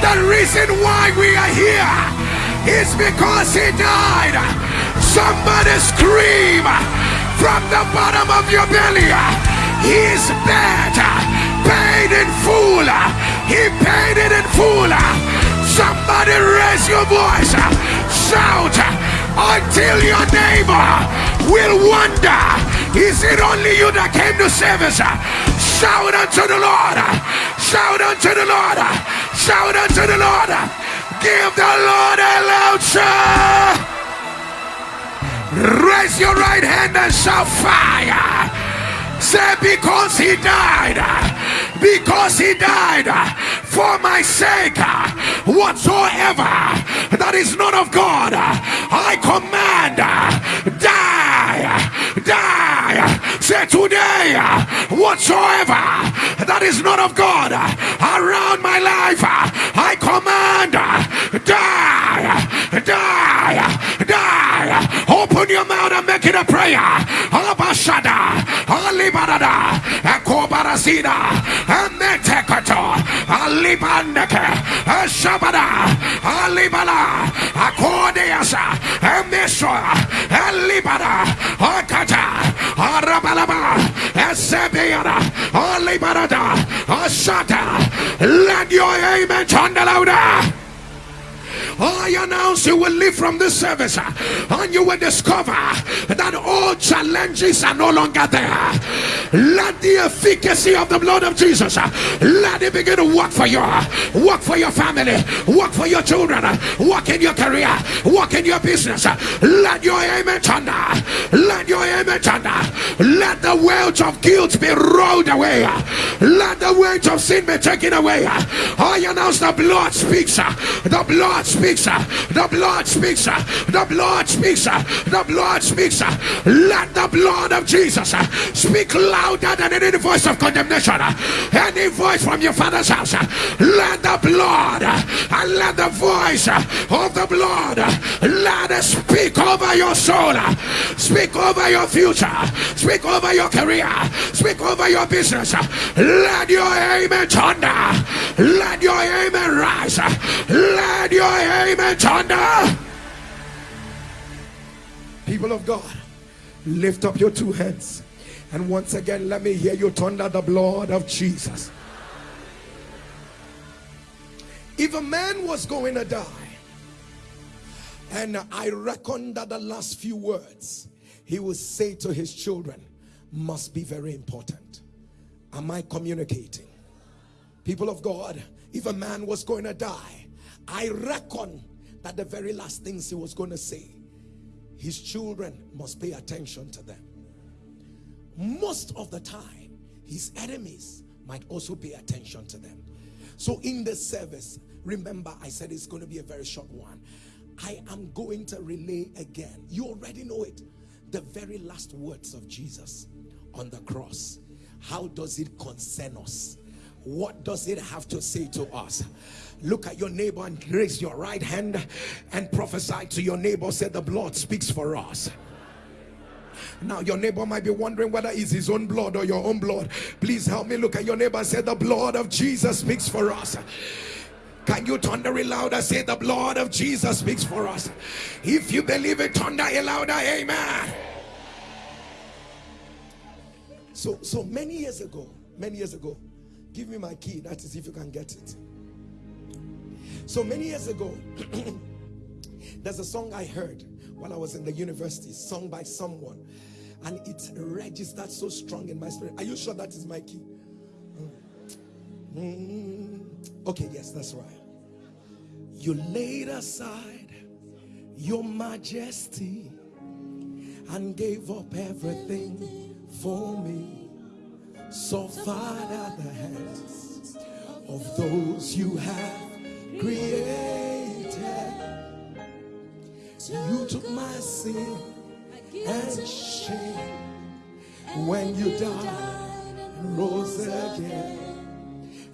The reason why we are here is because he died. Somebody scream from the bottom of your belly. He's better, paid in full. He paid it in full. Somebody raise your voice, shout until your neighbor will wonder. Is it only you that came to service? Shout unto the Lord. Shout unto the Lord. Shout unto the Lord. Give the Lord a loud shout. Raise your right hand and shout fire. Say, because he died, because he died for my sake, whatsoever that is not of God, I command, die, die. Say, today, whatsoever that is not of God around my life, I command, die, die. Open your mouth and make it a prayer. Abashada, Alibarada, Akobarasida, Ametekato, Alibandeke, Ashabada, Alibala, Akodeasa, Amesha, Alibada, Akata, Arabalaba, Asebiana, Alibarada, Ashata. Let your amen turn louder. I announce you will leave from this service uh, and you will discover that all challenges are no longer there. Let the efficacy of the blood of Jesus uh, let it begin to work for you, uh, work for your family, work for your children, uh, work in your career, work in your business. Uh, let your amen thunder. Let your amen thunder. Let the weight of guilt be rolled away. Let the weight of sin be taken away. I announce the blood speaks. The blood speaks. The blood speaks. The blood speaks. The blood speaks. Let the blood of Jesus speak louder than any voice of condemnation. Any voice from your father's house. Let the blood and let the voice of the blood let it speak over your soul. Speak over your future. Speak over your career. Speak over your business. Let your amen thunder. Let your amen rise. Let your amen thunder. People of God, lift up your two hands. And once again, let me hear you thunder the blood of Jesus. If a man was going to die, and I reckon that the last few words he will say to his children must be very important. Am I communicating? People of God, if a man was going to die, I reckon that the very last things he was going to say, his children must pay attention to them. Most of the time, his enemies might also pay attention to them. So in the service, remember I said it's going to be a very short one. I am going to relay again. You already know it. The very last words of Jesus on the cross. How does it concern us? What does it have to say to us? Look at your neighbor and raise your right hand and prophesy to your neighbor. Say the blood speaks for us. Now your neighbor might be wondering whether it's his own blood or your own blood. Please help me look at your neighbor say the blood of Jesus speaks for us. Can you thunder it louder? Say the blood of Jesus speaks for us. If you believe it, thunder it louder. Amen. So, so many years ago, many years ago, give me my key. That is if you can get it. So many years ago, there's a song I heard while I was in the university, sung by someone, and it registered so strong in my spirit. Are you sure that is my key? Mm. Okay, yes, that's right. You laid aside your majesty and gave up everything for me. So far at the hands of those you have created. You took my sin and shame when you died rose again.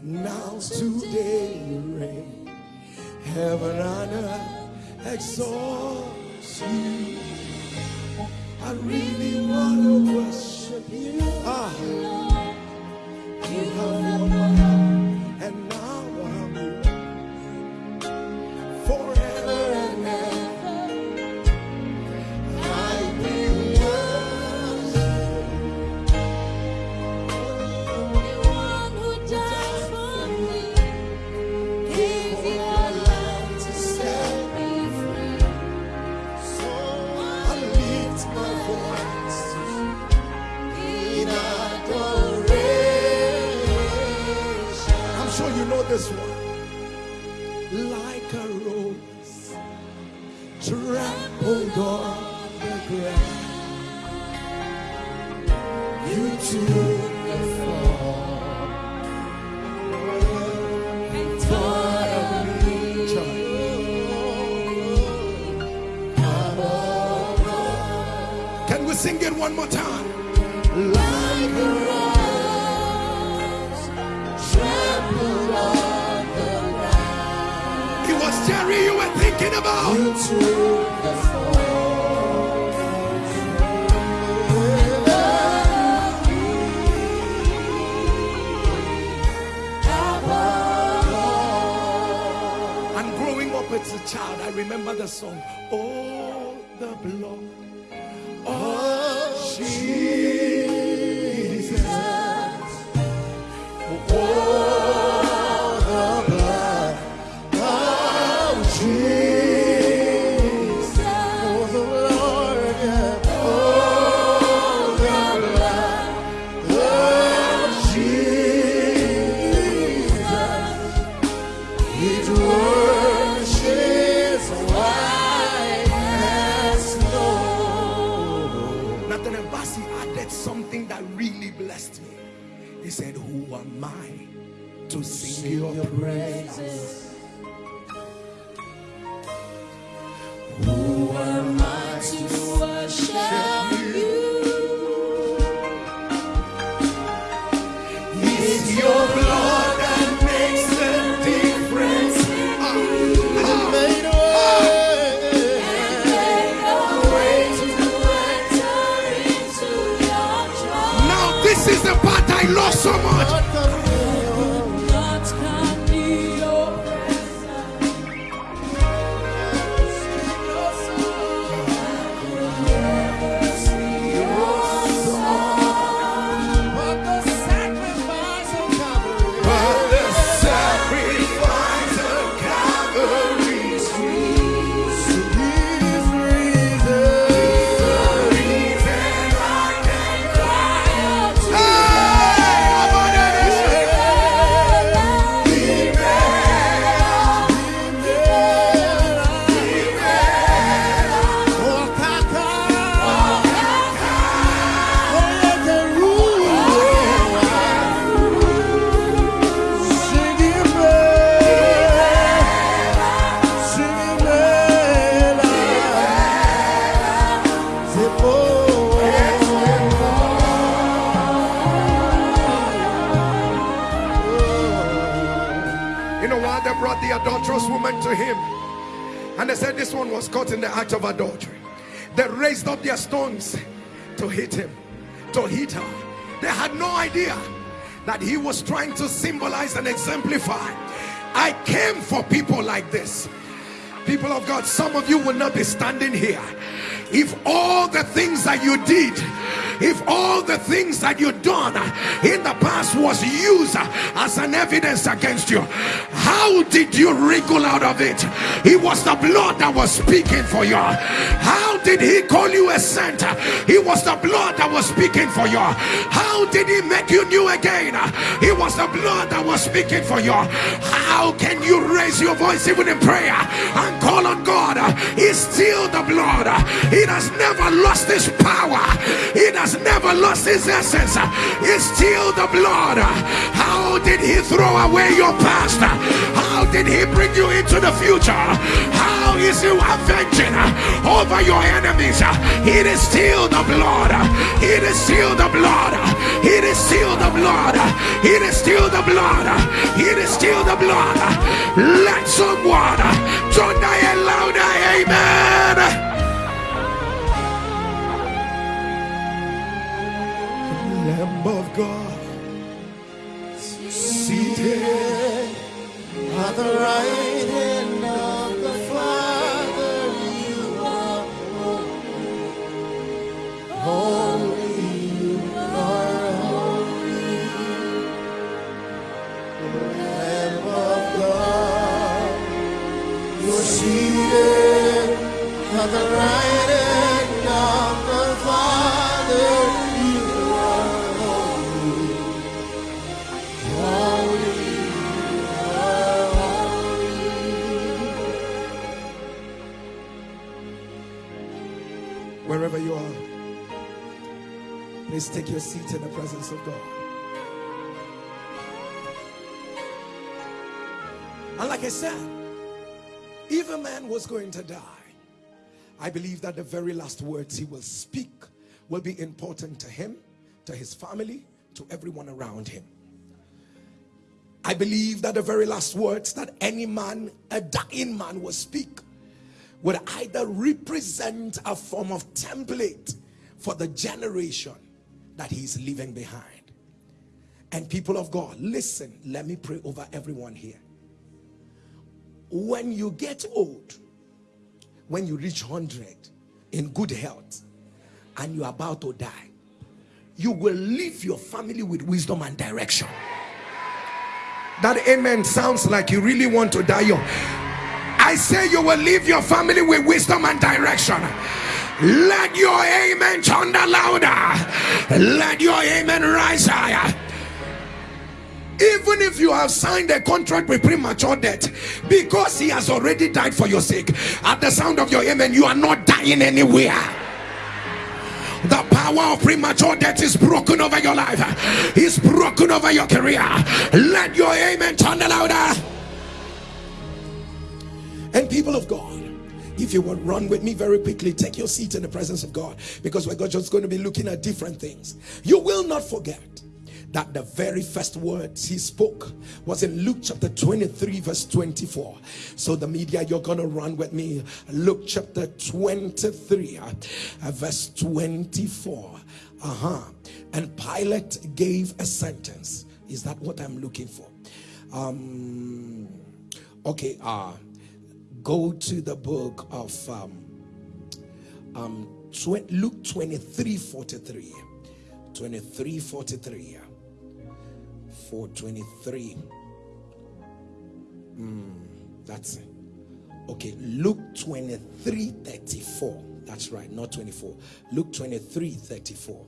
Now today you reign. Heaven and earth exalts you. I really want to worship you. Ah, you have won my of adultery. They raised up their stones to hit him, to hit her. They had no idea that he was trying to symbolize and exemplify. I came for people like this. People of God, some of you will not be standing here if all the things that you did if all the things that you done in the past was used as an evidence against you how did you wriggle out of it? It was the blood that was speaking for you. How did he call you a saint? It was the blood that was speaking for you. How did he make you new again? It was the blood that was speaking for you. How can you raise your voice even in prayer and call on god? It's still the blood. It has never lost its power. It has never lost his essence. It's still the blood. How did he throw away your past? How did he bring you into the future? How is he avenging over your enemies? It is still the blood. It is still the blood. It is still the blood. It is still the blood. It is still the blood. Let someone join a louder. Amen Lamb of God, seated at the right hand of the Father, you are holy, holy, you are holy. Lamb of God, you're seated at the right Please take your seat in the presence of God. And like I said, if a man was going to die, I believe that the very last words he will speak will be important to him, to his family, to everyone around him. I believe that the very last words that any man, a dying man will speak would either represent a form of template for the generation that he's leaving behind. And people of God, listen, let me pray over everyone here. When you get old, when you reach 100 in good health and you're about to die, you will leave your family with wisdom and direction. That amen sounds like you really want to die young. I say you will leave your family with wisdom and direction. Let your amen thunder louder. Let your amen rise higher. Even if you have signed a contract with premature death, because he has already died for your sake, at the sound of your amen, you are not dying anywhere. The power of premature death is broken over your life, is broken over your career. Let your amen thunder louder. And people of God, if you will run with me very quickly. Take your seat in the presence of God because we're just going to be looking at different things. You will not forget that the very first words he spoke was in Luke chapter 23 verse 24 so the media you're gonna run with me. Luke chapter 23 uh, verse 24 uh-huh. And Pilate gave a sentence. Is that what I'm looking for? Um okay uh go to the book of um, um, Luke 23 43 23 43 423 mm, that's it. Okay Luke 23 34 that's right not 24 Luke 23 34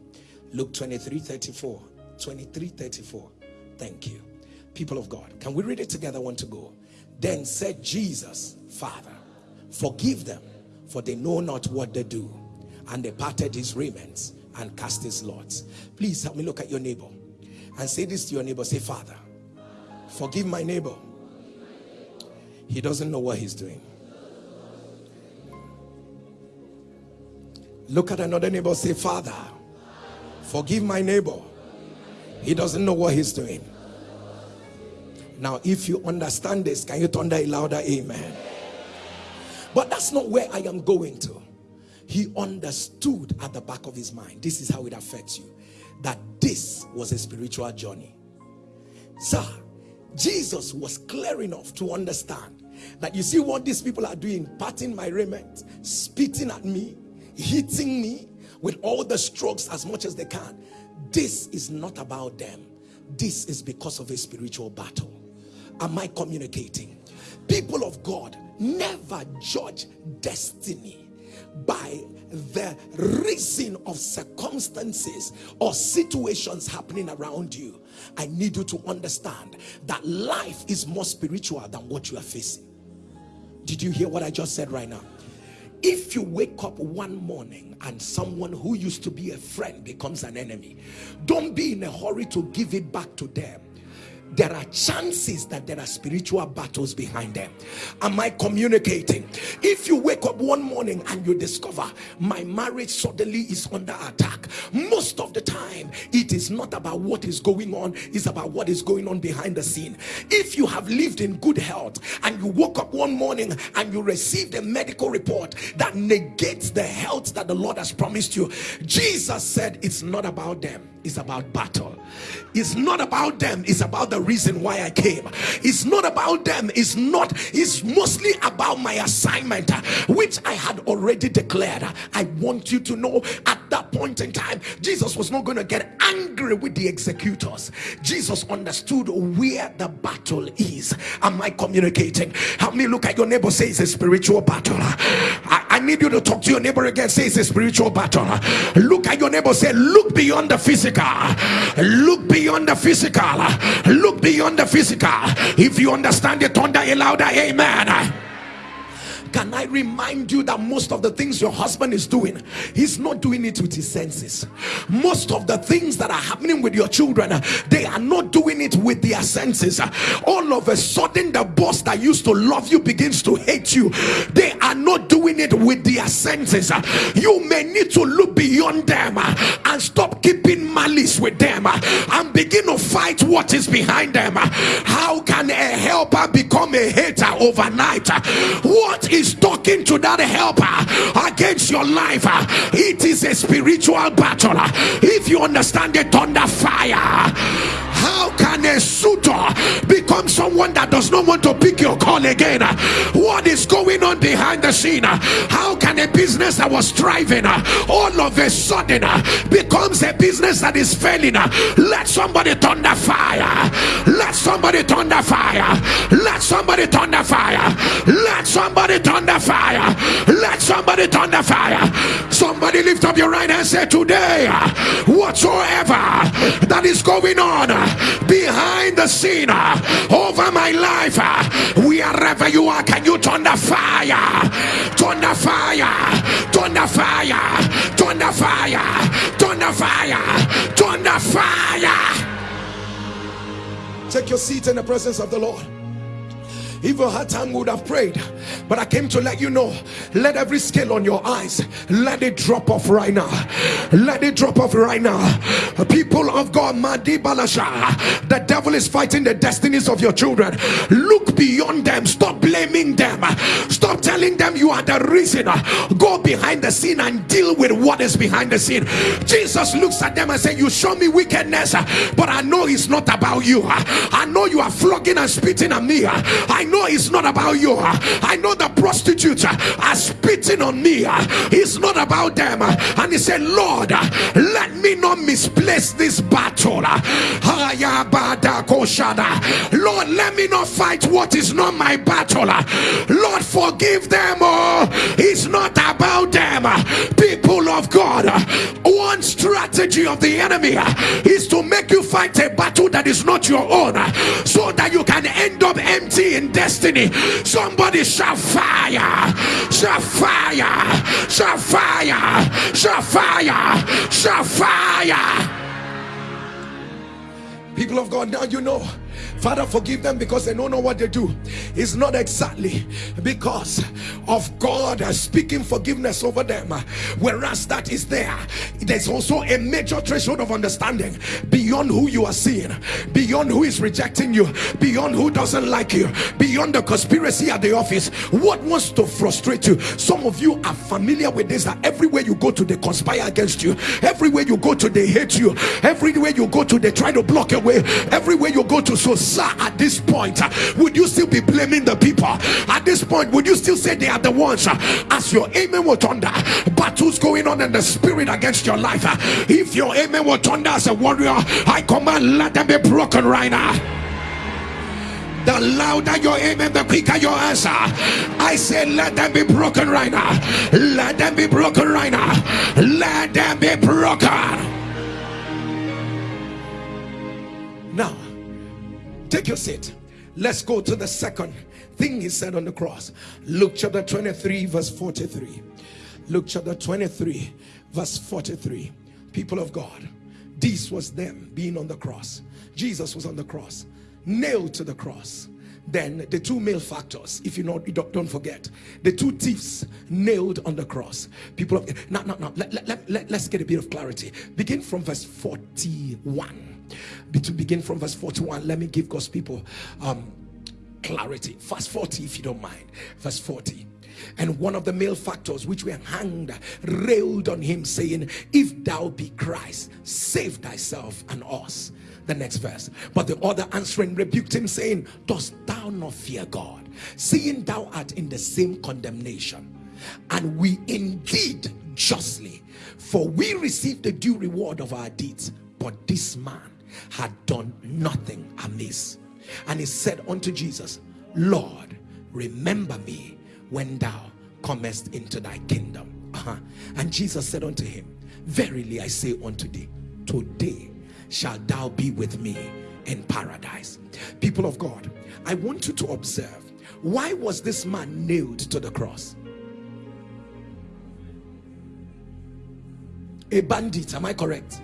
Luke 23 34 23 34 thank you. People of God can we read it together? One to go then said Jesus, Father, forgive them, for they know not what they do. And they parted his raiments and cast his lots. Please help me look at your neighbor and say this to your neighbor. Say, Father, forgive my neighbor. He doesn't know what he's doing. Look at another neighbor. Say, Father, forgive my neighbor. He doesn't know what he's doing. Now, if you understand this, can you thunder a louder amen? But that's not where I am going to. He understood at the back of his mind, this is how it affects you, that this was a spiritual journey. Sir, Jesus was clear enough to understand that you see what these people are doing, patting my raiment, spitting at me, hitting me with all the strokes as much as they can. This is not about them. This is because of a spiritual battle. Am I communicating? People of God, never judge destiny by the reason of circumstances or situations happening around you. I need you to understand that life is more spiritual than what you are facing. Did you hear what I just said right now? If you wake up one morning and someone who used to be a friend becomes an enemy, don't be in a hurry to give it back to them there are chances that there are spiritual battles behind them. Am i communicating? If you wake up one morning and you discover my marriage suddenly is under attack most of the time it is not about what is going on it's about what is going on behind the scene. If you have lived in good health and you woke up one morning and you received a medical report that negates the health that the lord has promised you jesus said it's not about them it's about battle. It's not about them it's about the reason why i came. It's not about them it's not it's mostly about my assignment which i had already declared. I want you to know at that point in time jesus was not going to get angry with the executors. Jesus understood where the battle is. Am i communicating? Help me look at your neighbor say it's a spiritual battle? I need you to talk to your neighbor again. Say it's a spiritual battle. Look at your neighbor. Say look beyond the physical. Look beyond the physical. Look beyond the physical. If you understand it thunder a louder amen can I remind you that most of the things your husband is doing, he's not doing it with his senses. Most of the things that are happening with your children, they are not doing it with their senses. All of a sudden, the boss that used to love you begins to hate you. They are not doing it with their senses. You may need to look beyond them and stop keeping malice with them and begin to fight what is behind them. How can a helper become a hater overnight? What is talking to that helper against your life? It is a spiritual battle. If you understand the thunder fire, how can a suitor become someone that does not want to pick your call again? What is going on behind the scene? How can a business that was thriving all of a sudden becomes a business that is failing? Let somebody thunder fire. Let somebody thunder fire. Let somebody thunder fire. Let somebody thunder fire. Let somebody thunder fire. Somebody lift up your right hand and say today whatsoever that is going on behind the scene uh, over my life uh, wherever you are can you turn the fire? Turn the fire. Turn the fire. Turn the fire. Turn the fire. Turn the fire. Take your seat in the presence of the lord if her time would have prayed. But i came to let you know let every scale on your eyes let it drop off right now. Let it drop off right now. People of god Madi Balasha, the devil is fighting the destinies of your children. Look beyond them. Stop blaming them. Stop telling them you are the reason. Go behind the scene and deal with what is behind the scene. Jesus looks at them and says you show me wickedness but i know it's not about you. I know you are flogging and spitting at me. I know it's not about you. I know the prostitutes are spitting on me. It's not about them. And he said lord let me not misplace this battle. Lord let me not fight what is not my battle. Lord forgive them. Oh it's not about them. People of god one strategy of the enemy is to make you fight a battle that is not your own so that you can end up empty in destiny. Somebody shall fire shall fire shall fire shall fire shall fire. People of god now you know Father, forgive them because they don't know what they do. It's not exactly because of God speaking forgiveness over them. Whereas that is there, there's also a major threshold of understanding beyond who you are seeing, beyond who is rejecting you, beyond who doesn't like you, beyond the conspiracy at the office. What wants to frustrate you? Some of you are familiar with this that everywhere you go to, they conspire against you. Everywhere you go to, they hate you. Everywhere you go to, they try to block your way. Everywhere you go to, so sir at this point would you still be blaming the people at this point would you still say they are the ones as your amen will thunder battles going on in the spirit against your life if your amen will thunder as a warrior i command let them be broken right now the louder your amen, the quicker your answer. I say, let them be broken right now. Let them be broken right now. Let them be broken. Now, Take your seat. Let's go to the second thing he said on the cross. Luke chapter 23, verse 43. Luke chapter 23, verse 43. People of God, this was them being on the cross. Jesus was on the cross, nailed to the cross. Then the two malefactors, if you know, don't, forget, the two thieves nailed on the cross. People of now, now, now, let, let, let, let's get a bit of clarity. Begin from verse 41 to begin from verse 41 let me give God's people um, clarity. Verse 40 if you don't mind. Verse 40 and one of the malefactors which were hanged railed on him saying if thou be Christ save thyself and us. The next verse. But the other answering rebuked him saying dost thou not fear God seeing thou art in the same condemnation? And we indeed justly for we receive the due reward of our deeds but this man had done nothing amiss. And he said unto Jesus, Lord, remember me when thou comest into thy kingdom. Uh -huh. And Jesus said unto him, Verily I say unto thee, today shalt thou be with me in paradise. People of God, I want you to observe why was this man nailed to the cross a bandit am i correct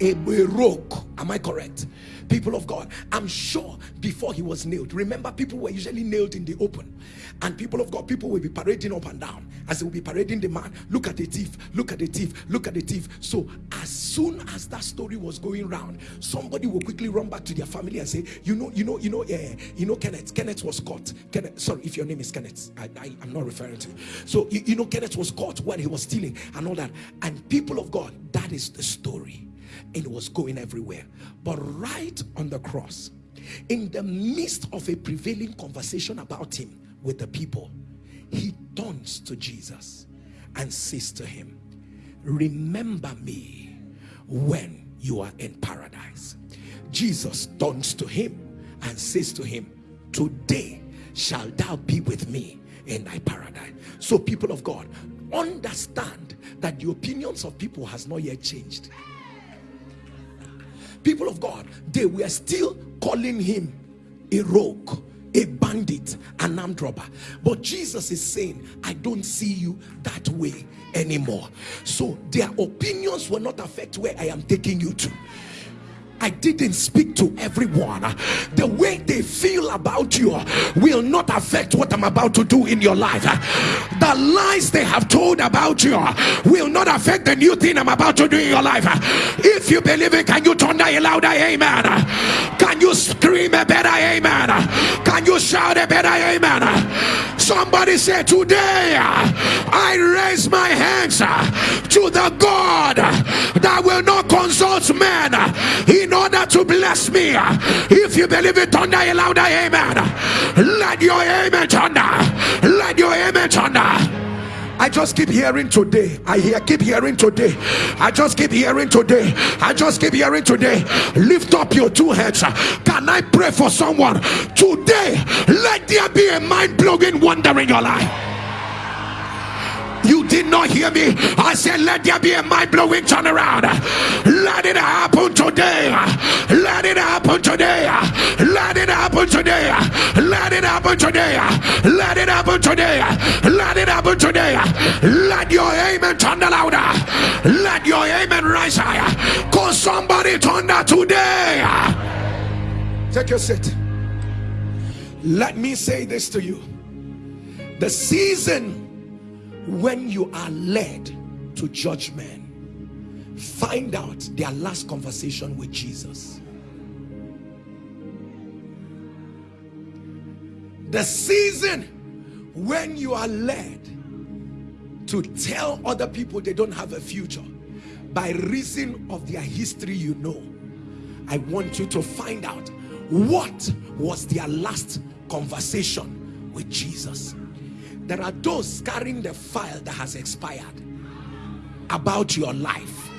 a, a am i correct? People of god i'm sure before he was nailed. Remember people were usually nailed in the open. And people of god people will be parading up and down as they will be parading the man. Look at the thief. Look at the thief. Look at the thief. So as soon as that story was going round somebody will quickly run back to their family and say you know you know you know yeah you know kenneth. Kenneth was caught. Kenneth sorry if your name is kenneth i, I am not referring to you. So you, you know kenneth was caught when he was stealing and all that. And people of god that is the story it was going everywhere. But right on the cross in the midst of a prevailing conversation about him with the people he turns to jesus and says to him remember me when you are in paradise. Jesus turns to him and says to him today shall thou be with me in thy paradise. So people of god understand that the opinions of people has not yet changed people of God, they were still calling him a rogue, a bandit, an armed robber. But Jesus is saying, I don't see you that way anymore. So their opinions will not affect where I am taking you to. I didn't speak to everyone. The way they feel about you will not affect what I'm about to do in your life. The lies they have told about you will not affect the new thing I'm about to do in your life. If you believe it, can you turn a louder amen? Can you scream a better amen? Can you shout a better amen? Somebody say, Today I raise my hands to the God that will not consult men in in order to bless me. If you believe it, thunder a louder amen. Let your amen thunder. Let your amen thunder. I just keep hearing today. I hear keep hearing today. I just keep hearing today. I just keep hearing today. Lift up your two hands. Can I pray for someone today? Let there be a mind-blowing wonder in your life. You did not hear me. I said, Let there be a mind blowing turnaround. Let it happen today. Let it happen today. Let it happen today. Let it happen today. Let it happen today. Let it happen today. Let your amen thunder louder. Let your amen rise higher. Cause somebody thunder today. Take your seat. Let me say this to you. The season when you are led to judge men find out their last conversation with jesus. The season when you are led to tell other people they don't have a future by reason of their history you know i want you to find out what was their last conversation with jesus there are those carrying the file that has expired about your life.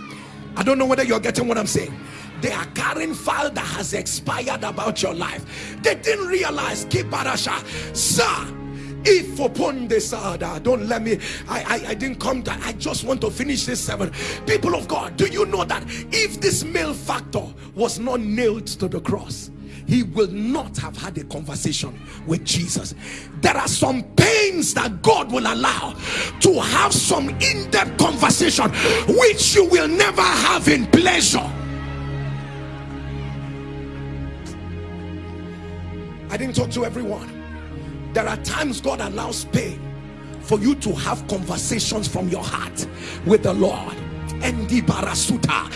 I don't know whether you're getting what i'm saying. They are carrying file that has expired about your life. They didn't realize kiparasha sir. If upon this other don't let me I, I i didn't come to i just want to finish this seven people of god do you know that if this malefactor was not nailed to the cross he will not have had a conversation with Jesus. There are some pains that God will allow to have some in-depth conversation which you will never have in pleasure. I didn't talk to everyone. There are times God allows pain for you to have conversations from your heart with the Lord endi barasuta.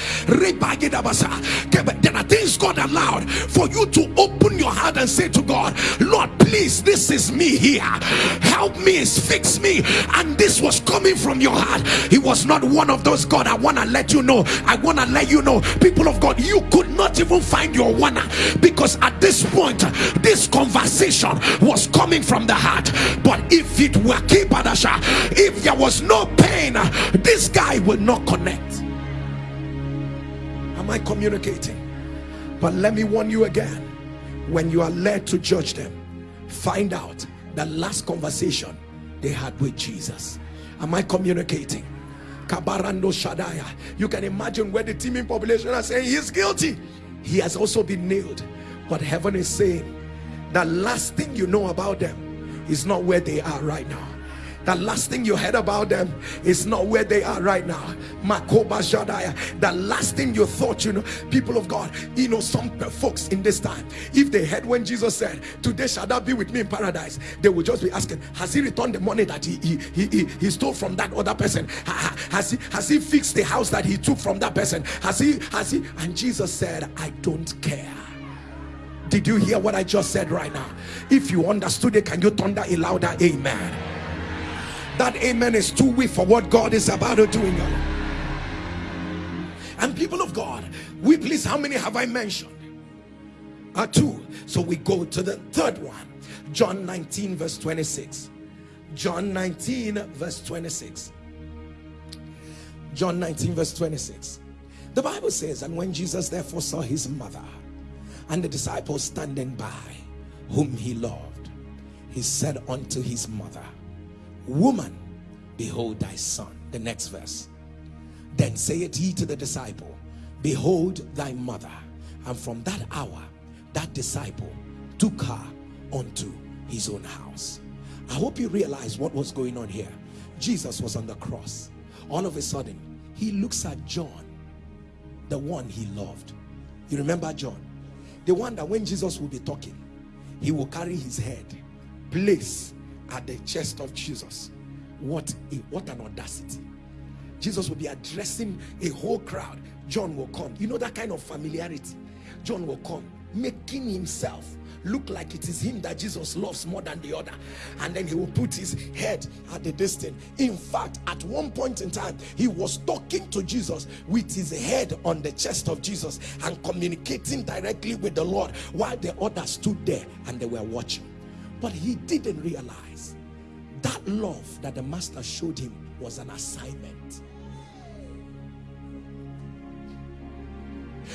There are things God allowed for you to open your heart and say to God Lord please this is me here. Help me fix me. And this was coming from your heart. He was not one of those God I want to let you know. I want to let you know. People of God you could not even find your one because at this point this conversation was coming from the heart. But if it were Kipadasha if there was no pain this guy will not connect Am I communicating? But let me warn you again when you are led to judge them, find out the last conversation they had with Jesus. Am I communicating? Kabarando Shadaya. You can imagine where the teeming population are saying he's guilty. He has also been nailed. But heaven is saying the last thing you know about them is not where they are right now the last thing you heard about them is not where they are right now. The last thing you thought you know people of god you know some folks in this time if they heard when jesus said today shall thou be with me in paradise they will just be asking has he returned the money that he he he, he stole from that other person? Has he has he fixed the house that he took from that person? Has he has he? And jesus said i don't care. Did you hear what i just said right now? If you understood it can you thunder a louder amen that amen is too weak for what God is about to do in your life. And people of God, we please, how many have I mentioned? Uh, two. So we go to the third one. John 19 verse 26. John 19 verse 26. John 19 verse 26. The Bible says, and when Jesus therefore saw his mother and the disciples standing by, whom he loved, he said unto his mother, Woman, behold thy son. The next verse. Then saith he to the disciple, Behold thy mother. And from that hour, that disciple took her unto his own house. I hope you realize what was going on here. Jesus was on the cross. All of a sudden, he looks at John, the one he loved. You remember John? The one that when Jesus will be talking, he will carry his head, place at the chest of Jesus. What, a, what an audacity. Jesus will be addressing a whole crowd. John will come. You know that kind of familiarity. John will come, making himself look like it is him that Jesus loves more than the other. And then he will put his head at the distance. In fact, at one point in time, he was talking to Jesus with his head on the chest of Jesus and communicating directly with the Lord while the others stood there and they were watching. But he didn't realize that love that the master showed him was an assignment.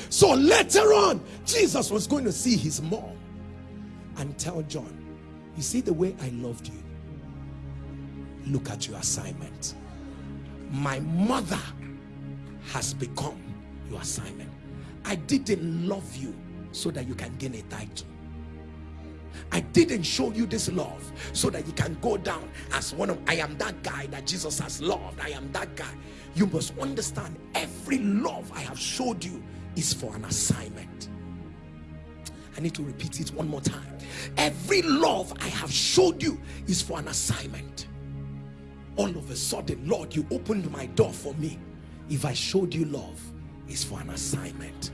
So later on, Jesus was going to see his mom and tell John, you see the way I loved you? Look at your assignment. My mother has become your assignment. I didn't love you so that you can gain a title. I didn't show you this love so that you can go down as one of I am that guy that Jesus has loved. I am that guy. You must understand every love I have showed you is for an assignment. I need to repeat it one more time. Every love I have showed you is for an assignment. All of a sudden, Lord, you opened my door for me. If I showed you love, it's for an assignment.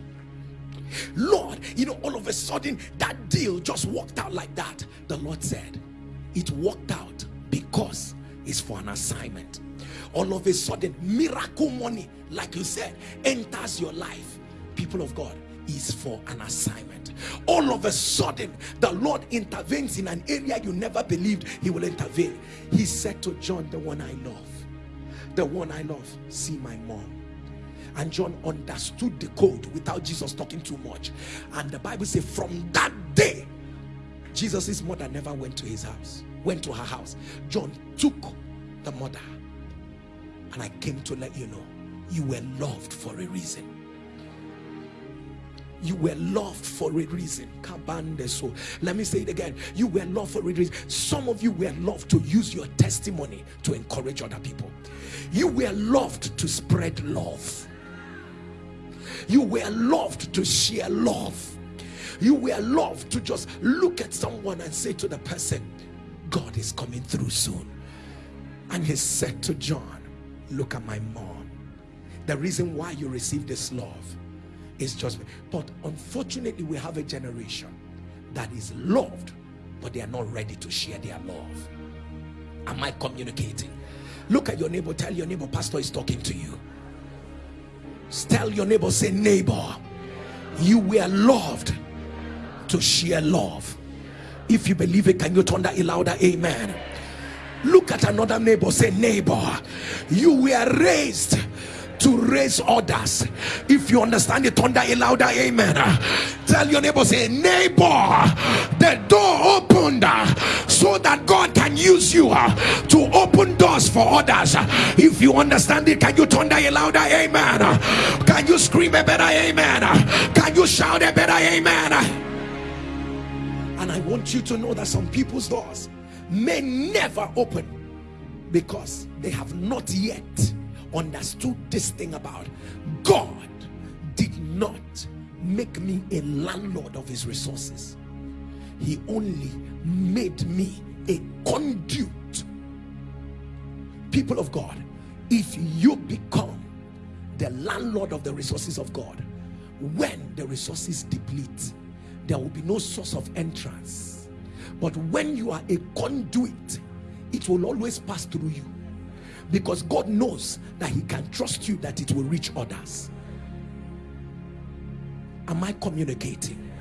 Lord, you know, all of a sudden that deal just worked out like that. The Lord said, It worked out because it's for an assignment. All of a sudden, miracle money, like you said, enters your life. People of God, is for an assignment. All of a sudden, the Lord intervenes in an area you never believed He will intervene. He said to John, The one I love, the one I love, see my mom and John understood the code without Jesus talking too much. And the Bible says from that day Jesus's mother never went to his house went to her house. John took the mother. And I came to let you know you were loved for a reason. You were loved for a reason. So. Let me say it again. You were loved for a reason. Some of you were loved to use your testimony to encourage other people. You were loved to spread love you were loved to share love. You were loved to just look at someone and say to the person, God is coming through soon. And he said to John, look at my mom. The reason why you receive this love is just, but unfortunately we have a generation that is loved, but they are not ready to share their love. Am I communicating? Look at your neighbor, tell your neighbor, pastor is talking to you. Tell your neighbor, say, neighbor, you were loved to share love. If you believe it, can you turn that louder? Amen. Look at another neighbor, say, neighbor, you were raised to raise others. If you understand it, thunder a louder amen. Tell your neighbor, say, neighbor, the door opened so that God can use you to open doors for others. If you understand it, can you thunder a louder amen? Can you scream a better amen? Can you shout a better amen? And I want you to know that some people's doors may never open because they have not yet understood this thing about God did not make me a landlord of his resources. He only made me a conduit. People of God if you become the landlord of the resources of God when the resources deplete there will be no source of entrance. But when you are a conduit it will always pass through you because God knows that he can trust you that it will reach others. Am I communicating?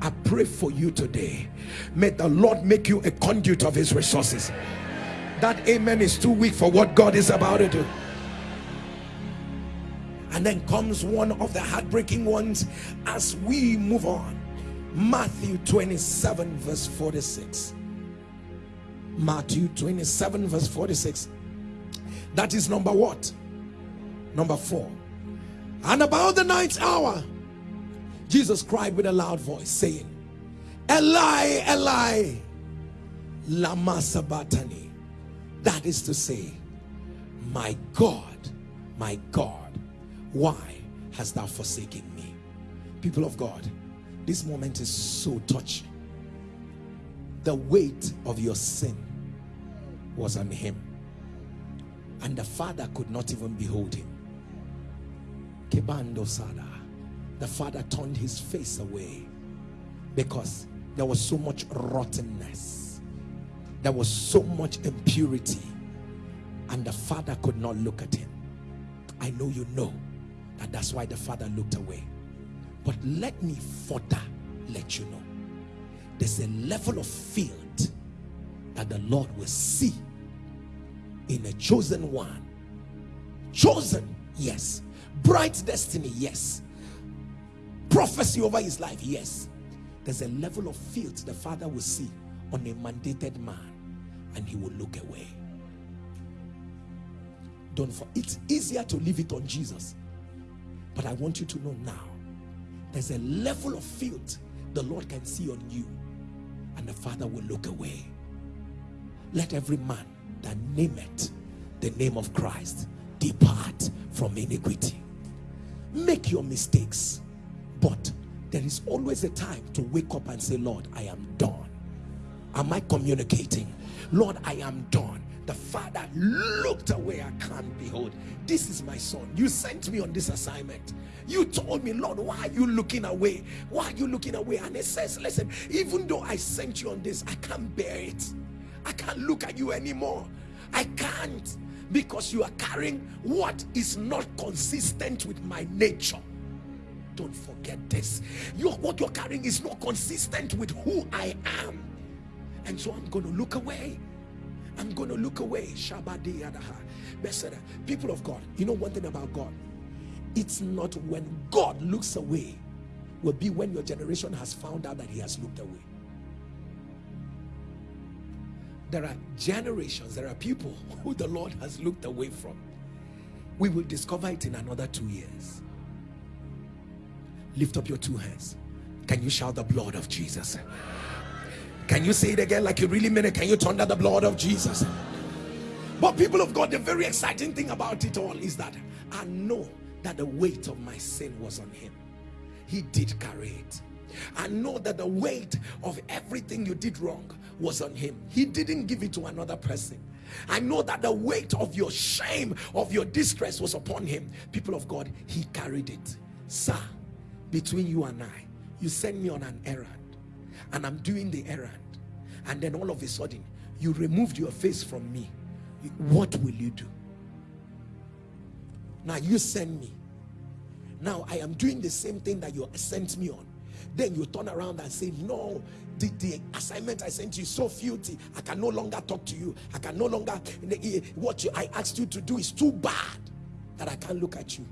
I pray for you today. May the Lord make you a conduit of his resources. That amen is too weak for what God is about to do. And then comes one of the heartbreaking ones as we move on. Matthew 27 verse 46 Matthew 27 verse 46 that is number what? Number four. And about the ninth hour Jesus cried with a loud voice saying Eli Eli lama sabachthani that is to say my God my God why hast thou forsaken me? People of God this moment is so touching. The weight of your sin was on him and the father could not even behold him. Kebando Sada. The father turned his face away because there was so much rottenness. There was so much impurity. And the father could not look at him. I know you know that that's why the father looked away. But let me further let you know. There's a level of field that the Lord will see in a chosen one. Chosen yes. Bright destiny yes. Prophecy over his life yes. There's a level of field the father will see on a mandated man and he will look away. Don't for it's easier to leave it on Jesus. But I want you to know now there's a level of field the Lord can see on you and the Father will look away. Let every man that name it the name of Christ. Depart from iniquity. Make your mistakes, but there is always a time to wake up and say, Lord, I am done. Am I communicating? Lord, I am done. The father looked away. I can't behold. This is my son. You sent me on this assignment. You told me Lord why are you looking away? Why are you looking away? And it says listen even though I sent you on this I can't bear it I can't look at you anymore. I can't because you are carrying what is not consistent with my nature. Don't forget this. Your what you're carrying is not consistent with who I am. And so I'm going to look away. I'm going to look away. People of God, you know one thing about God? It's not when God looks away, will be when your generation has found out that he has looked away. There are generations, there are people who the Lord has looked away from. We will discover it in another two years. Lift up your two hands. Can you shout the blood of Jesus? Can you say it again like you really mean it? Can you turn down the blood of Jesus? But people of God, the very exciting thing about it all is that I know that the weight of my sin was on him. He did carry it. I know that the weight of everything you did wrong was on him. He didn't give it to another person. I know that the weight of your shame, of your distress was upon him. People of God, he carried it. Sir, between you and I, you send me on an errand and I'm doing the errand and then all of a sudden you removed your face from me what will you do now you send me now I am doing the same thing that you sent me on then you turn around and say no the, the assignment I sent you is so filthy. I can no longer talk to you. I can no longer eh, what you, I asked you to do is too bad that I can't look at you.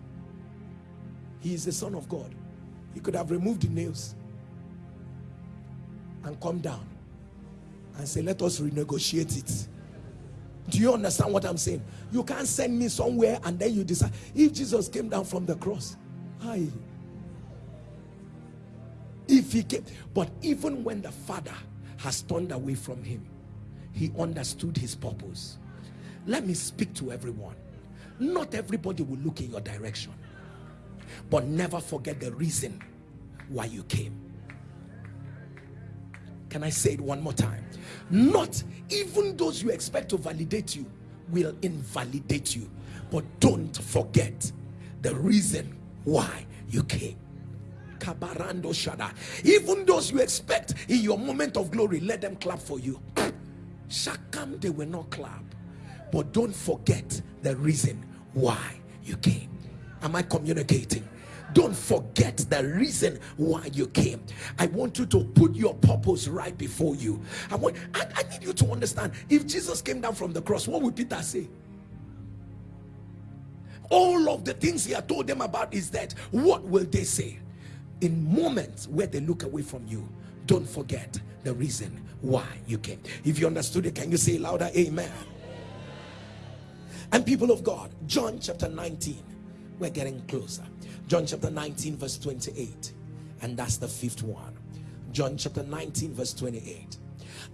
He is the son of God. He could have removed the nails and come down and say let us renegotiate it. Do you understand what i'm saying? You can't send me somewhere and then you decide. If jesus came down from the cross hi but even when the father has turned away from him he understood his purpose. Let me speak to everyone. Not everybody will look in your direction, but never forget the reason why you came. Can I say it one more time? Not even those you expect to validate you will invalidate you, but don't forget the reason why you came. Even those you expect in your moment of glory, let them clap for you. Shakam, they will not clap. But don't forget the reason why you came. Am I communicating? Don't forget the reason why you came. I want you to put your purpose right before you. I want I, I need you to understand if Jesus came down from the cross, what would Peter say? All of the things he had told them about is that what will they say? In moments where they look away from you, don't forget the reason why you came. If you understood it, can you say louder, Amen? And people of God, John chapter 19, we're getting closer. John chapter 19, verse 28, and that's the fifth one. John chapter 19, verse 28.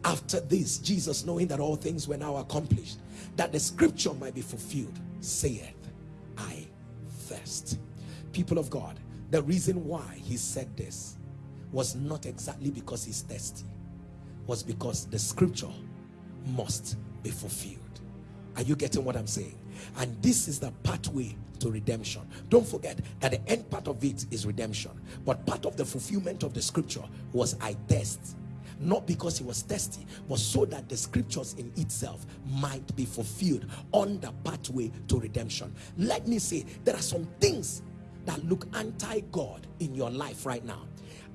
After this, Jesus, knowing that all things were now accomplished, that the scripture might be fulfilled, saith, I thirst. People of God, the reason why he said this was not exactly because he's thirsty, was because the scripture must be fulfilled. Are you getting what I'm saying? And this is the pathway to redemption. Don't forget that the end part of it is redemption. But part of the fulfillment of the scripture was I test. Not because he was thirsty, but so that the scriptures in itself might be fulfilled on the pathway to redemption. Let me say, there are some things that look anti-God in your life right now.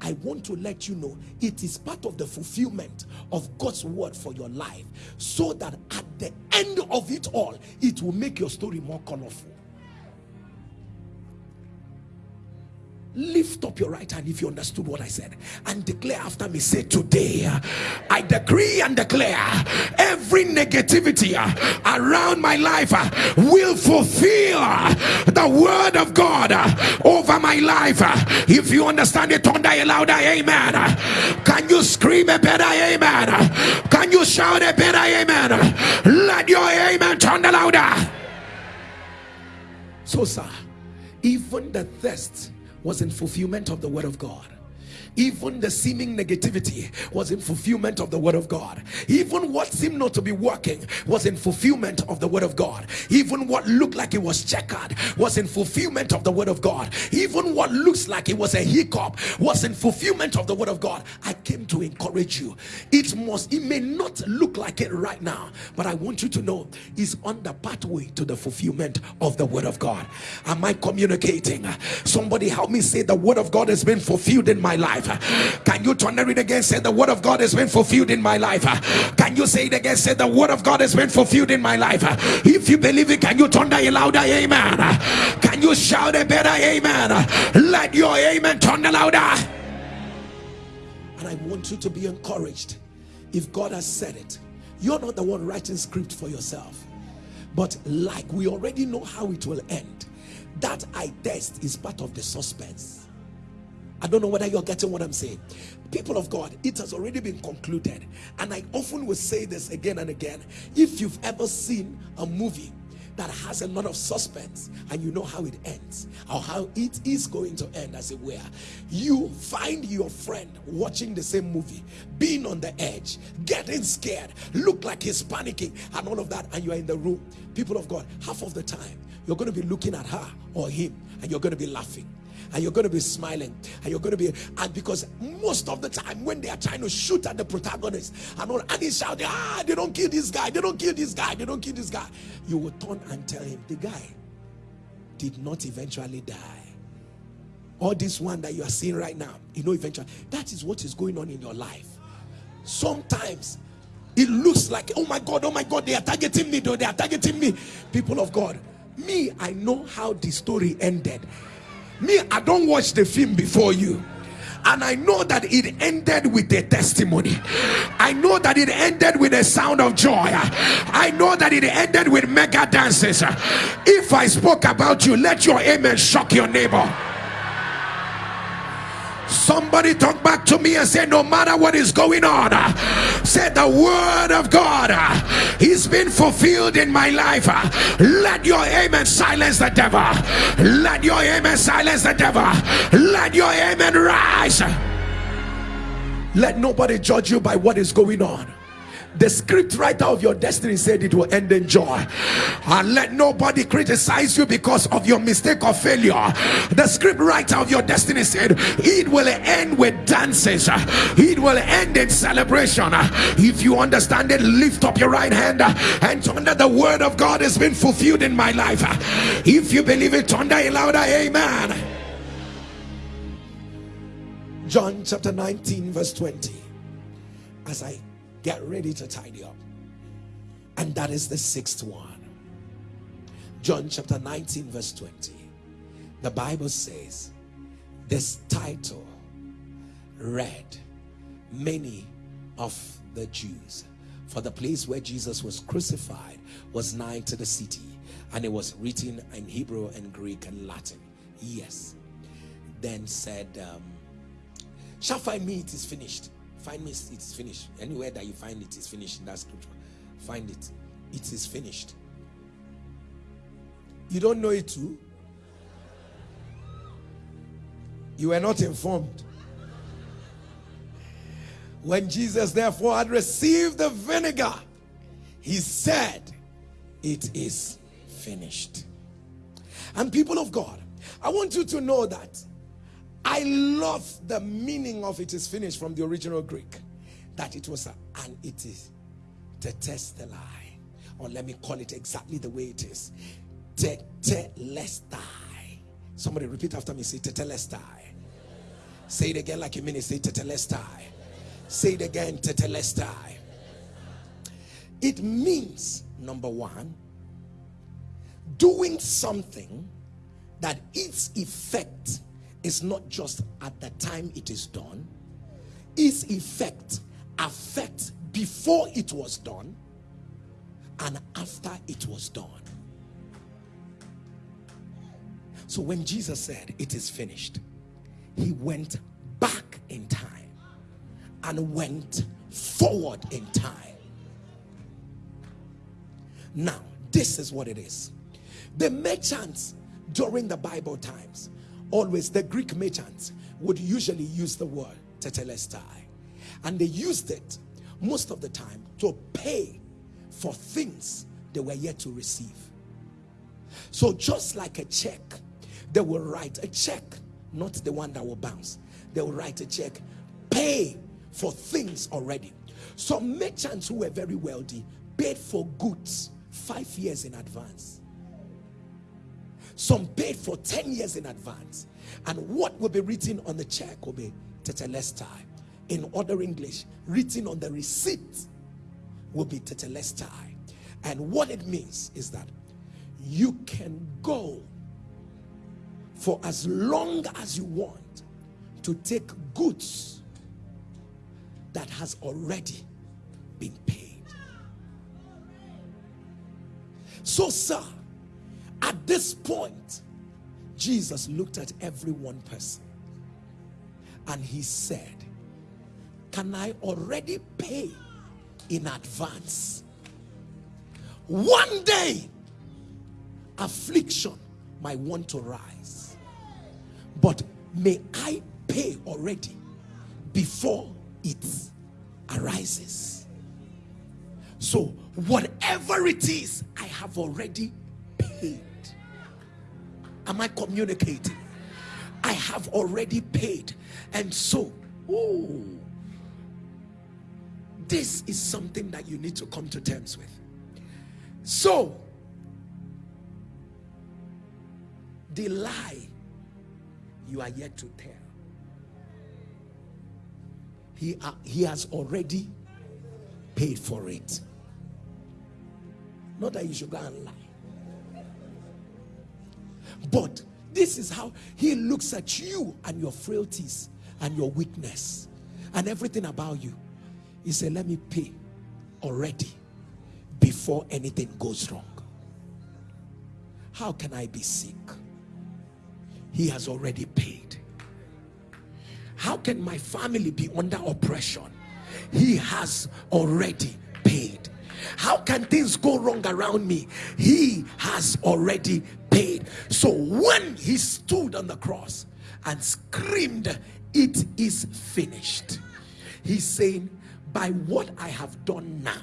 I want to let you know it is part of the fulfillment of God's word for your life so that at the end of it all, it will make your story more colorful. Lift up your right hand if you understood what I said and declare after me. Say today I decree and declare every negativity around my life will fulfill the word of God over my life. If you understand it thunder a louder amen. Can you scream a better amen can you shout a better amen let your amen thunder louder. So sir even the thirst was in fulfillment of the word of God even the seeming negativity was in fulfillment of the word of God. Even what seemed not to be working was in fulfillment of the word of God. Even what looked like it was checkered was in fulfillment of the word of God. Even what looks like it was a hiccup was in fulfillment of the word of God. I came to encourage you. It must it may not look like it right now but I want you to know it's on the pathway to the fulfillment of the word of God. Am I communicating? Somebody help me say the word of God has been fulfilled in my life life. Can you turn it again. Say the word of god has been fulfilled in my life. Can you say it again? Say the word of god has been fulfilled in my life. If you believe it can you turn a louder? Amen. Can you shout a better amen? Let your amen turn louder. And i want you to be encouraged. If god has said it you're not the one writing script for yourself. But like we already know how it will end that i test is part of the suspense I don't know whether you're getting what I'm saying. People of God, it has already been concluded. And I often will say this again and again. If you've ever seen a movie that has a lot of suspense and you know how it ends or how it is going to end as it were you find your friend watching the same movie being on the edge getting scared look like he's panicking and all of that and you are in the room people of God half of the time you're going to be looking at her or him and you're going to be laughing and you're going to be smiling. And you're going to be and because most of the time when they are trying to shoot at the protagonist and all and he's shouting ah they don't kill this guy they don't kill this guy they don't kill this guy you will turn and tell him the guy did not eventually die. All this one that you are seeing right now you know eventually that is what is going on in your life. Sometimes it looks like oh my god oh my god they are targeting me though they are targeting me. People of god me i know how the story ended me i don't watch the film before you and I know that it ended with a testimony. I know that it ended with a sound of joy. I know that it ended with mega dances. If I spoke about you, let your amen shock your neighbor. Somebody talk back to me and say, No matter what is going on, said the word of God is been fulfilled in my life. Let your amen silence the devil. Let your amen silence the devil. Let your amen rise. Let nobody judge you by what is going on the script writer of your destiny said it will end in joy. And let nobody criticize you because of your mistake or failure. The script writer of your destiny said it will end with dances. It will end in celebration. If you understand it lift up your right hand and under the word of god has been fulfilled in my life. If you believe it thunder a louder. Amen. John chapter 19 verse 20 as i get ready to tidy up. And that is the sixth one. John chapter 19, verse 20. The Bible says, This title read many of the Jews. For the place where Jesus was crucified was nigh to the city, and it was written in Hebrew and Greek and Latin. Yes. Then said, um, Shall find me, it is finished. Find me, it's finished. Anywhere that you find it is finished in that scripture. Find it. It is finished. You don't know it too? You were not informed. When Jesus therefore had received the vinegar, he said, It is finished. And people of God, I want you to know that I love the meaning of it is finished from the original Greek. That it was a, and it is tetelestai. Or let me call it exactly the way it is. Tetelestai. Somebody repeat after me. Say tetelestai. Say it again like you mean it. Say tetelestai. Say it again. Tetelestai. It means, number one, doing something that its effect is not just at the time it is done, its effect affects before it was done and after it was done. So when Jesus said it is finished, he went back in time and went forward in time. Now, this is what it is. The merchants during the Bible times always the Greek merchants would usually use the word tetelestai. And they used it most of the time to pay for things they were yet to receive. So just like a check they will write a check not the one that will bounce. They will write a check pay for things already. Some merchants who were very wealthy paid for goods five years in advance some paid for 10 years in advance. And what will be written on the check will be tetelestai. In other English, written on the receipt will be tetelestai. And what it means is that you can go for as long as you want to take goods that has already been paid. So, sir, at this point, Jesus looked at every one person and he said, Can I already pay in advance? One day, affliction might want to rise, but may I pay already before it arises. So, whatever it is, I have already. Am I communicating? I have already paid. And so, this is something that you need to come to terms with. So, the lie you are yet to tell. He, uh, he has already paid for it. Not that you should go and lie. But this is how he looks at you and your frailties and your weakness and everything about you. He said, Let me pay already before anything goes wrong. How can I be sick? He has already paid. How can my family be under oppression? He has already paid. How can things go wrong around me? He has already paid. So when he stood on the cross and screamed, It is finished, he's saying, By what I have done now,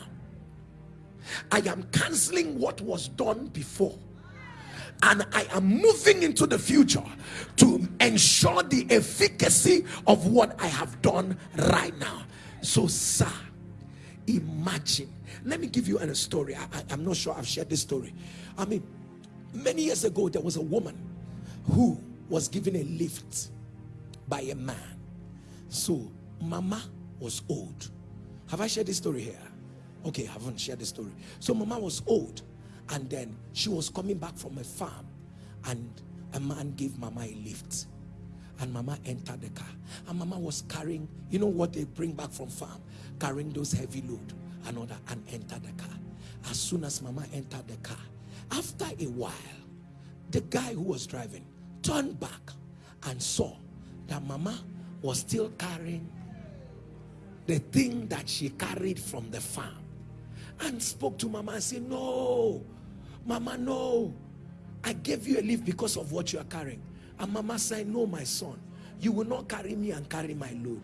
I am canceling what was done before and I am moving into the future to ensure the efficacy of what I have done right now. So, sir, imagine. Let me give you a story. I, am not sure I've shared this story. I mean, many years ago, there was a woman who was given a lift by a man. So, Mama was old. Have I shared this story here? Okay, I haven't shared the story. So, Mama was old and then she was coming back from a farm and a man gave mama a lift and mama entered the car and mama was carrying you know what they bring back from farm carrying those heavy load and other and entered the car as soon as mama entered the car after a while the guy who was driving turned back and saw that mama was still carrying the thing that she carried from the farm and spoke to mama and said no Mama, no. I gave you a lift because of what you are carrying. And Mama said, No, my son, you will not carry me and carry my load.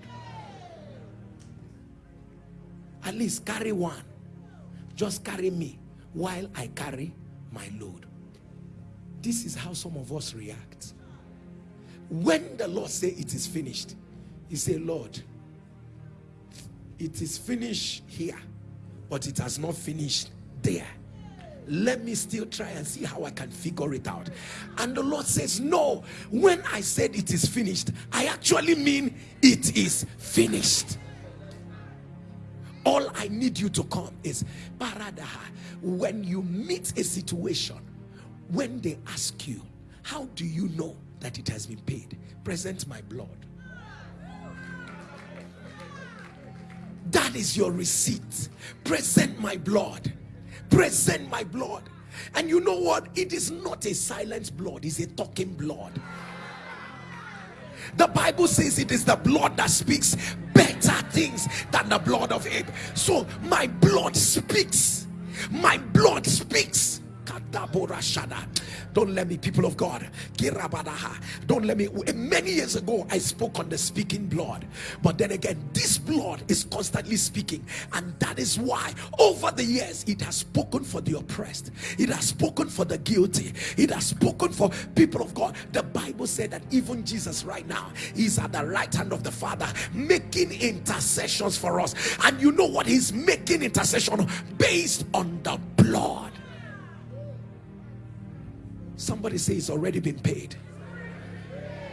At least carry one. Just carry me while I carry my load. This is how some of us react. When the Lord say it is finished, he say, Lord, it is finished here, but it has not finished there let me still try and see how I can figure it out. And the Lord says, No, when I said it is finished, I actually mean it is finished. All I need you to come is Paradaha. When you meet a situation, when they ask you, How do you know that it has been paid? Present my blood. That is your receipt. Present my blood present my blood. And you know what? It is not a silent blood, it's a talking blood. The Bible says it is the blood that speaks better things than the blood of Abel. So my blood speaks. My blood speaks. Don't let me, people of God. Don't let me. Many years ago, I spoke on the speaking blood. But then again, this blood is constantly speaking. And that is why, over the years, it has spoken for the oppressed, it has spoken for the guilty, it has spoken for people of God. The Bible said that even Jesus, right now, is at the right hand of the Father, making intercessions for us. And you know what? He's making intercession based on the blood. Somebody say it's already been paid.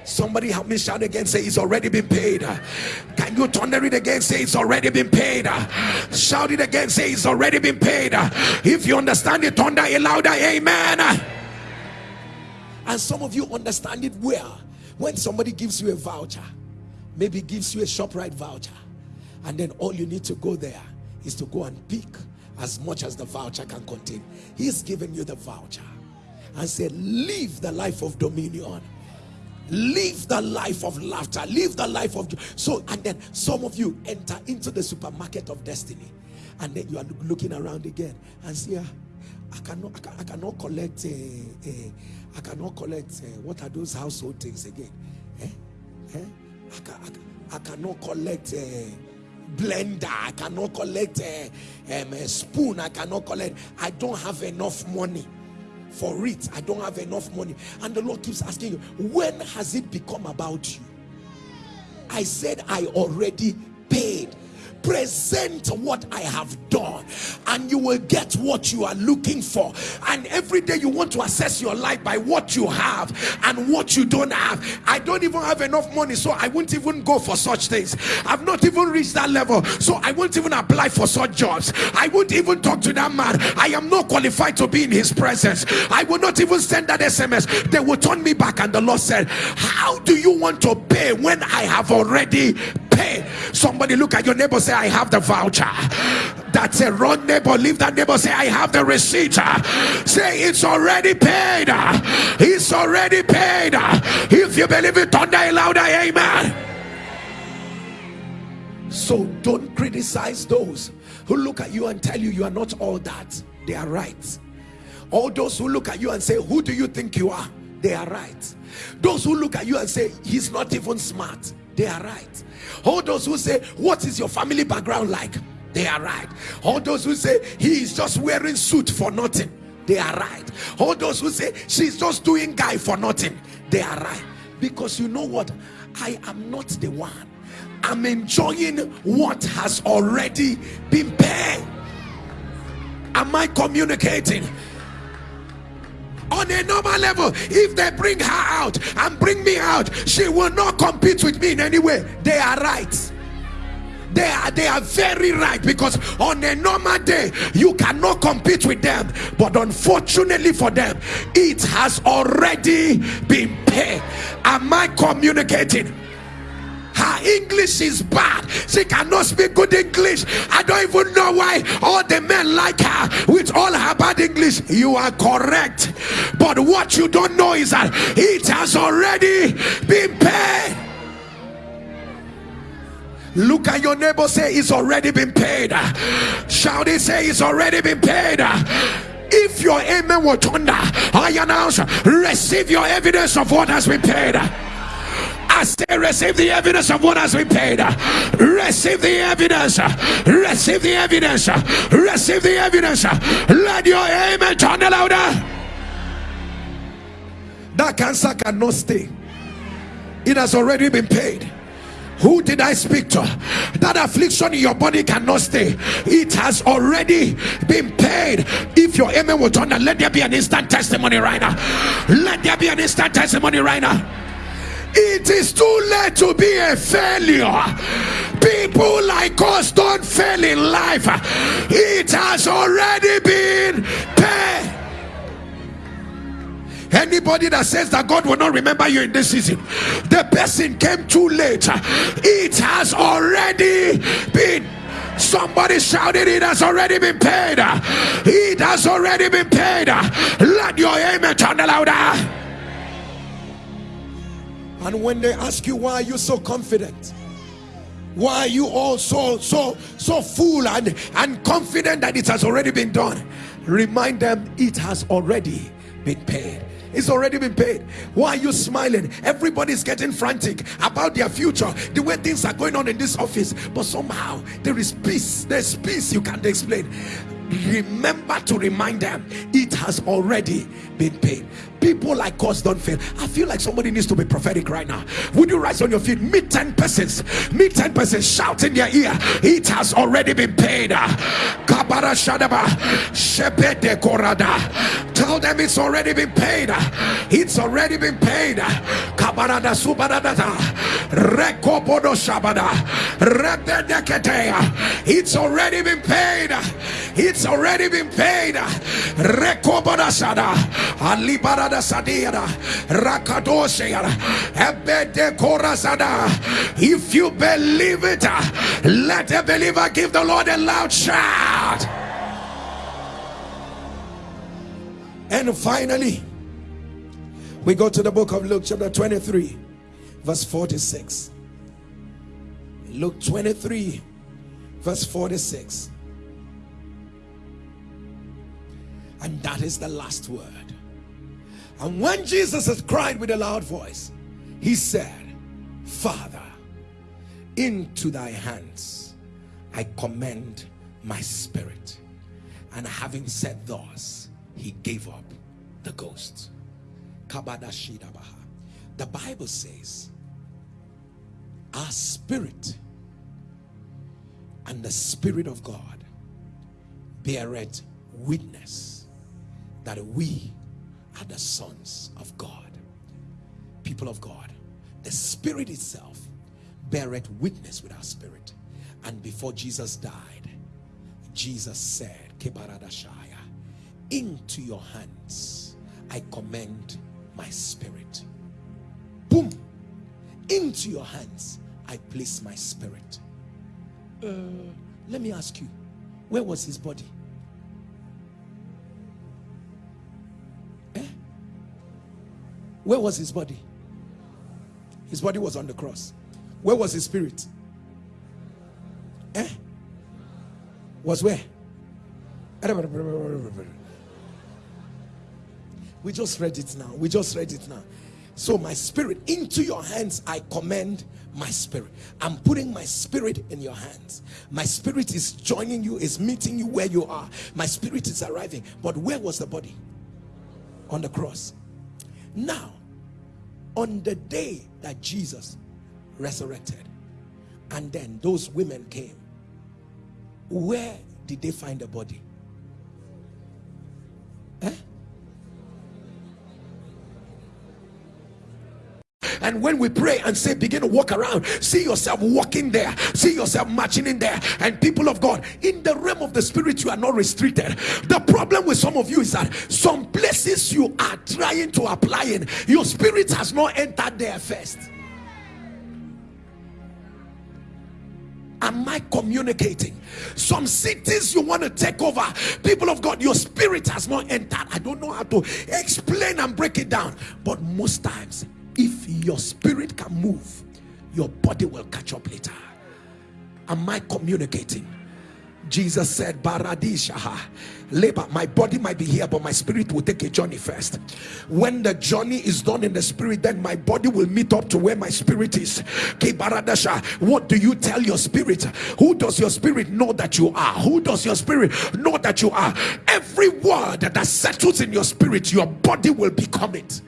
Somebody help me shout again, say it's already been paid. Can you thunder it again? Say it's already been paid. Shout it again, say it's already been paid. If you understand it, thunder it louder, amen. And some of you understand it well. When somebody gives you a voucher, maybe gives you a ShopRite voucher, and then all you need to go there is to go and pick as much as the voucher can contain. He's giving you the voucher and said, Live the life of dominion. Live the life of laughter. Live the life of. So, and then some of you enter into the supermarket of destiny, and then you are looking around again and see, ah, I cannot, I, can, I cannot collect, uh, uh, I cannot collect. Uh, what are those household things again? Eh? Eh? I, can, I, can, I cannot collect. Uh, blender i cannot collect a, um, a spoon i cannot collect i don't have enough money for it. I don't have enough money. And the Lord keeps asking you, when has it become about you? I said, I already paid present what I have done and you will get what you are looking for. And every day you want to assess your life by what you have and what you don't have. I don't even have enough money so I won't even go for such things. I've not even reached that level so I won't even apply for such jobs. I won't even talk to that man. I am not qualified to be in his presence. I will not even send that SMS they will turn me back and the Lord said how do you want to pay when I have already paid somebody look at your neighbor say I have the voucher. That's a wrong neighbor. Leave that neighbor. Say, I have the receipt. Say, it's already paid. It's already paid. If you believe it, thunder louder. Amen. So don't criticize those who look at you and tell you you are not all that. They are right. All those who look at you and say, Who do you think you are? They are right. Those who look at you and say, He's not even smart. They are right. All those who say, What is your family background like? They are right. All those who say, He is just wearing suit for nothing. They are right. All those who say, She's just doing guy for nothing. They are right. Because you know what? I am not the one I'm enjoying what has already been paid. Am I communicating? On a normal level, if they bring her out and bring me out, she will not compete with me in any way. They are right. They are they are very right because on a normal day you cannot compete with them, but unfortunately for them, it has already been paid. Am I communicating? Her english is bad. She cannot speak good english. I don't even know why all the men like her with all her bad english. You are correct. But what you don't know is that it has already been paid. Look at your neighbor say it's already been paid. Shout it say it's already been paid. If your amen were thunder i announce receive your evidence of what has been paid Receive the evidence of what has been paid. Receive the evidence. Receive the evidence. Receive the evidence. Let your amen turn louder. That cancer cannot stay. It has already been paid. Who did I speak to? That affliction in your body cannot stay. It has already been paid. If your amen will turn, let there be an instant testimony right now. Let there be an instant testimony right now it is too late to be a failure. People like us don't fail in life, it has already been paid. Anybody that says that God will not remember you in this season, the person came too late. It has already been Somebody shouted, It has already been paid. It has already been paid. Let your amen turn louder. And when they ask you why are you so confident? Why are you all so so so full and, and confident that it has already been done? Remind them it has already been paid. It's already been paid. Why are you smiling? Everybody's getting frantic about their future, the way things are going on in this office. But somehow there is peace. There's peace you can't explain. Remember to remind them it has already been paid people like us don't fail. I feel like somebody needs to be prophetic right now. Would you rise on your feet? Meet 10 persons. Meet 10 persons. Shout in their ear. It has already been paid. Kabara shadaba. Shepede korada. Tell them it's already been paid. It's already been paid. Kabarada subarada rekobodo shabada. It's already been paid. It's already been paid. Rekoboda sada alibara Sadiada Ebede If you believe it, let a believer give the Lord a loud shout. And finally, we go to the book of Luke, chapter 23, verse 46. Luke 23, verse 46. And that is the last word. And when Jesus had cried with a loud voice, he said, Father, into thy hands I commend my spirit. And having said thus, he gave up the ghost. The Bible says, our spirit and the spirit of God beareth witness that we are the sons of God. People of God, the Spirit itself beareth witness with our spirit. And before Jesus died, Jesus said, Into your hands I commend my spirit. Boom! Into your hands I place my spirit. Uh, let me ask you, where was his body? Where was his body? His body was on the cross. Where was his spirit? eh? was where? We just read it now. We just read it now. So, my spirit, into your hands I commend my spirit. I'm putting my spirit in your hands. My spirit is joining you, is meeting you where you are. My spirit is arriving. But where was the body? On the cross. Now, on the day that Jesus resurrected, and then those women came, where did they find the body? Eh? And when we pray and say, begin to walk around, see yourself walking there, see yourself marching in there. And people of God, in the realm of the spirit, you are not restricted. The problem with some of you is that some places you are trying to apply in, your spirit has not entered there first. am I communicating? Some cities you want to take over, people of God, your spirit has not entered. I don't know how to explain and break it down, but most times if your spirit can move your body will catch up later. Am i communicating? Jesus said baradishaha. Labor my body might be here but my spirit will take a journey first. When the journey is done in the spirit then my body will meet up to where my spirit is. What do you tell your spirit? Who does your spirit know that you are? Who does your spirit know that you are? Every word that settles in your spirit your body will become it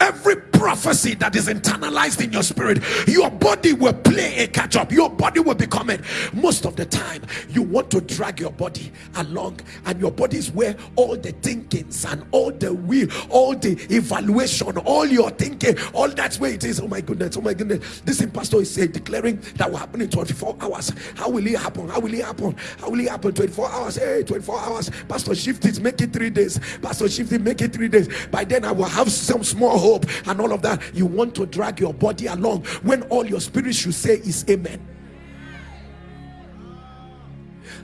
every prophecy that is internalized in your spirit your body will play a catch up. Your body will become it. Most of the time you want to drag your body along and your body is where all the thinkings and all the will all the evaluation all your thinking all that's where it is. Oh my goodness oh my goodness. This pastor is saying declaring that will happen in 24 hours. How will it happen? How will it happen? How will it happen? 24 hours. Hey 24 hours. Pastor shift it make it three days. Pastor shift it make it three days. By then i will have some small hope and all of that you want to drag your body along when all your spirit should say is amen.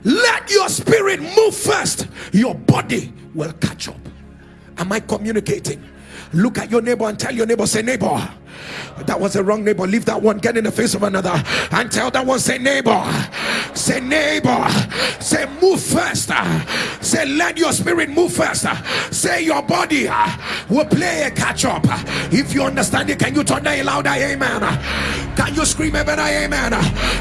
Let your spirit move first. Your body will catch up. Am i communicating? Look at your neighbor and tell your neighbor say neighbor that was a wrong neighbor. Leave that one. Get in the face of another. And tell that one say neighbor. Say neighbor. Say move first. Say let your spirit move first. Say your body will play a catch up if you understand it can you turn that louder amen? Can you scream a better amen?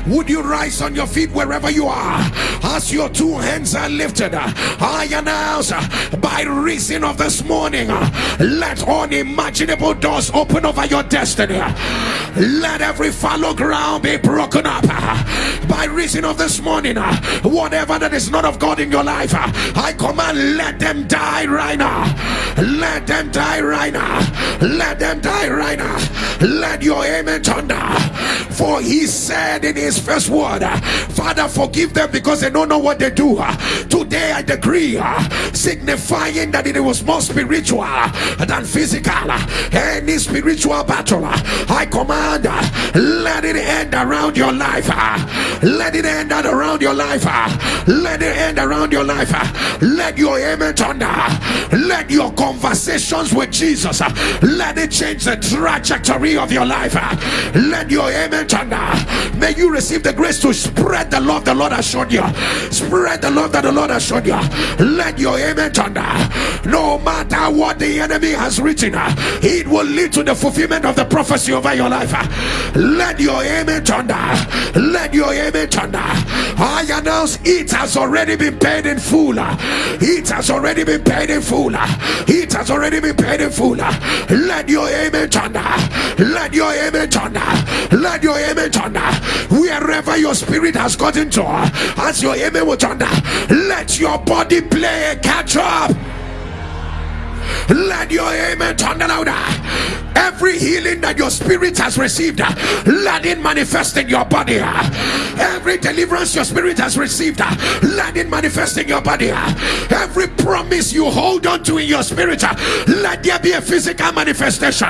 Would you rise on your feet wherever you are? As your two hands are lifted I announce by reason of this morning let unimaginable doors open over your destiny. Let every fallow ground be broken up by reason of this morning. Whatever that is not of God in your life I command let them die right now. Let them die right now. Let them die right now. Let your amen thunder for he said in his first word father forgive them because they don't know what they do. Today I decree signifying that it was more spiritual than physical any spiritual battle I command let it end around your life. Let it end around your life. Let it end around your life. Let your amen thunder. Let your conversations with Jesus let it change the trajectory of your life. Let your amen may you receive the grace to spread the love the Lord has shown you. Spread the love that the Lord has shown you. Let your amen thunder no matter what the enemy has written it will lead to the fulfillment of the prophecy over your life. Let your amen thunder let your amen thunder I announce it has already been paid in full. It has already been paid in full. It has already been paid in full. Let your amen thunder let your amen thunder let your amen thunder wherever your spirit has gotten to as your will thunder let your body play a catch up let your amen turn louder. Every healing that your spirit has received let it manifest in your body. Every deliverance your spirit has received let it manifest in your body. Every promise you hold on to in your spirit let there be a physical manifestation.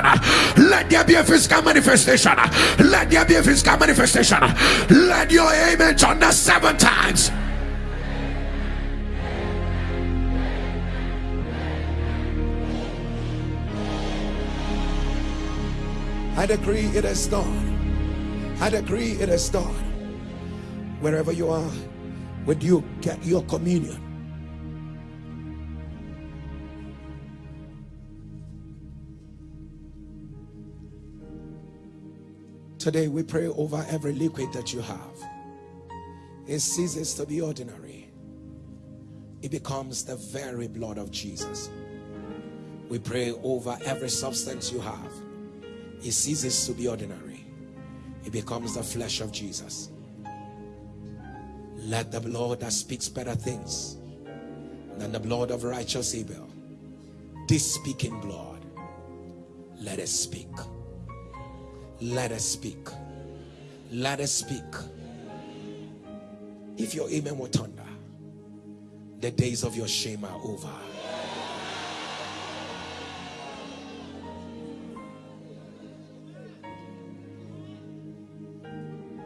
Let there be a physical manifestation. Let there be a physical manifestation. Let your amen turn seven times I decree it is done. I decree it is done. Wherever you are, would you get your communion? Today we pray over every liquid that you have. It ceases to be ordinary. It becomes the very blood of Jesus. We pray over every substance you have. It ceases to be ordinary. It becomes the flesh of Jesus. Let the blood that speaks better things than the blood of righteous Abel, this speaking blood, let us speak. Let us speak. Let us speak. If your amen will thunder, the days of your shame are over.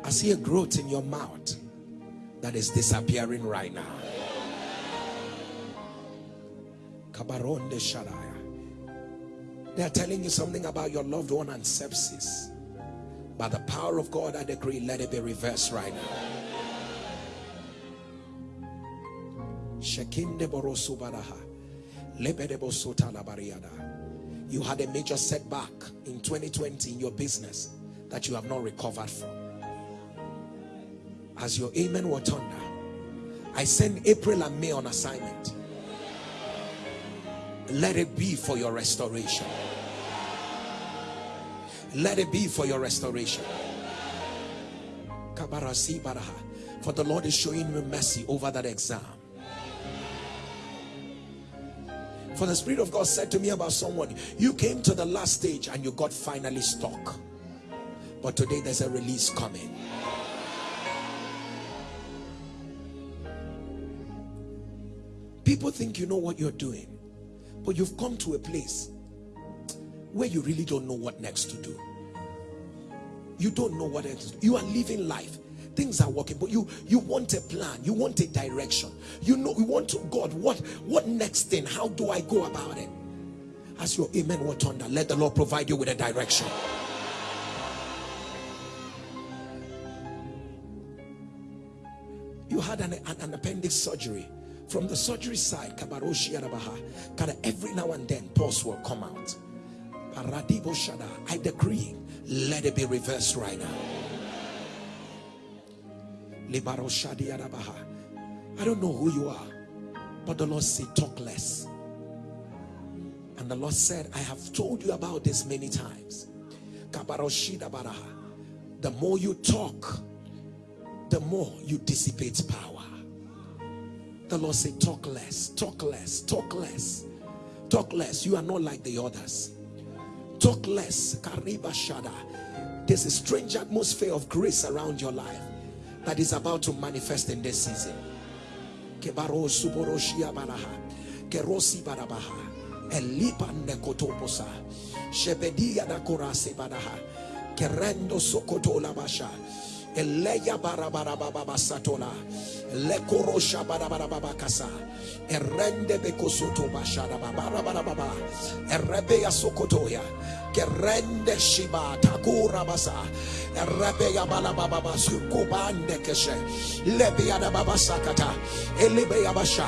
I see a growth in your mouth that is disappearing right now. They are telling you something about your loved one and sepsis. By the power of God, I decree, let it be reversed right now. You had a major setback in 2020 in your business that you have not recovered from. As your amen will thunder, I send April and May on assignment. Let it be for your restoration. Let it be for your restoration. For the Lord is showing you mercy over that exam. For the Spirit of God said to me about someone, you came to the last stage and you got finally stuck. But today there's a release coming. People think you know what you're doing, but you've come to a place where you really don't know what next to do. You don't know what next You are living life. Things are working, but you you want a plan, you want a direction. You know, you want to God, what what next thing? How do I go about it? As your amen will thunder, let the Lord provide you with a direction. You had an, an, an appendix surgery. From the surgery side, every now and then, pulse will come out. I decree, let it be reversed right now. I don't know who you are, but the Lord said, talk less. And the Lord said, I have told you about this many times. The more you talk, the more you dissipate power. The Lord said, talk less, talk less, talk less, talk less. You are not like the others. Talk less. Kariba Shada. There's a strange atmosphere of grace around your life that is about to manifest in this season. Kebaro suboroshia baraha. Kerosi barabaha. Elipa nekotoposa. Shebedia da. Kerendo. Eleya barabarababa satola. Lekorosha barabarababa kasa. Erende bekosoto bashada babarabarababa. Erebeya sokotoya. Kerende shiba takura basa. Erebeya balababa sukubande keshe. Lebeya da baba sakata. Elebeya basha.